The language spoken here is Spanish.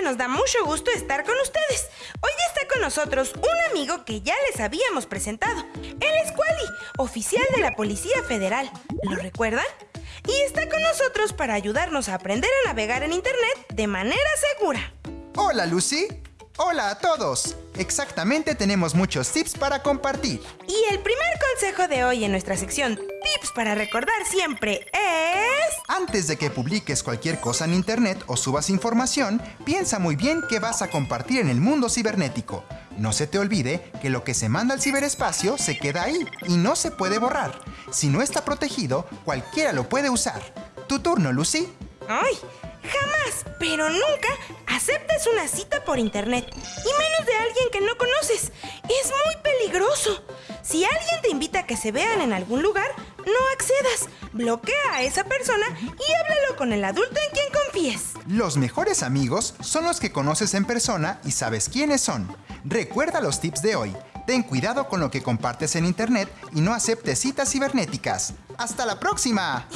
siempre nos da mucho gusto estar con ustedes. Hoy está con nosotros un amigo que ya les habíamos presentado. Él es Quali, oficial de la Policía Federal. ¿Lo recuerdan? Y está con nosotros para ayudarnos a aprender a navegar en Internet de manera segura. Hola Lucy. Hola a todos. Exactamente tenemos muchos tips para compartir. Y el primer consejo de hoy en nuestra sección Tips para recordar siempre es... Antes de que publiques cualquier cosa en Internet o subas información, piensa muy bien qué vas a compartir en el mundo cibernético. No se te olvide que lo que se manda al ciberespacio se queda ahí y no se puede borrar. Si no está protegido, cualquiera lo puede usar. Tu turno, Lucy. ¡Ay! Jamás, pero nunca aceptes una cita por internet. Y menos de alguien que no conoces. Es muy peligroso. Si alguien te invita a que se vean en algún lugar, no accedas. Bloquea a esa persona y háblalo con el adulto en quien confíes. Los mejores amigos son los que conoces en persona y sabes quiénes son. Recuerda los tips de hoy. Ten cuidado con lo que compartes en internet y no aceptes citas cibernéticas. ¡Hasta la próxima!